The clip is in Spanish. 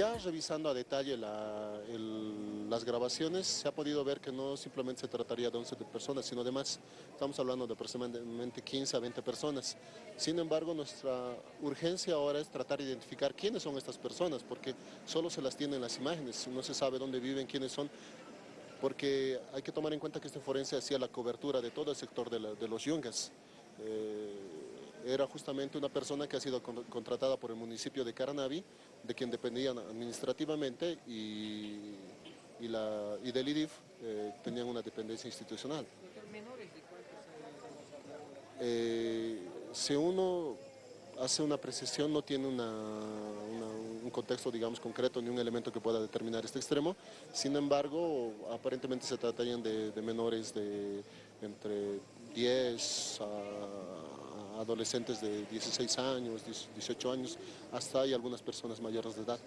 Ya revisando a detalle las grabaciones, se ha podido ver que no simplemente se trataría de 11 personas, sino de más. Estamos hablando de aproximadamente 15 a 20 personas. Sin embargo, nuestra urgencia ahora es tratar de identificar quiénes son estas personas, porque solo se las tienen las imágenes, no se sabe dónde viven, quiénes son, porque hay que tomar en cuenta que este forense hacía la cobertura de todo el sector de los yungas. Eh, era justamente una persona que ha sido con- contratada por el municipio de Caranavi, de quien dependían administrativamente y, y, la, y del IDIF eh, tenían una dependencia institucional. ¿Menores de? Eh, si uno hace una precisión, no tiene una- una- un contexto, digamos, concreto ni un elemento que pueda determinar este extremo. Sin embargo, aparentemente se tratarían de, de menores de entre 10 a, a adolescentes de 16 años, 18 años, hasta hay algunas personas mayores de edad.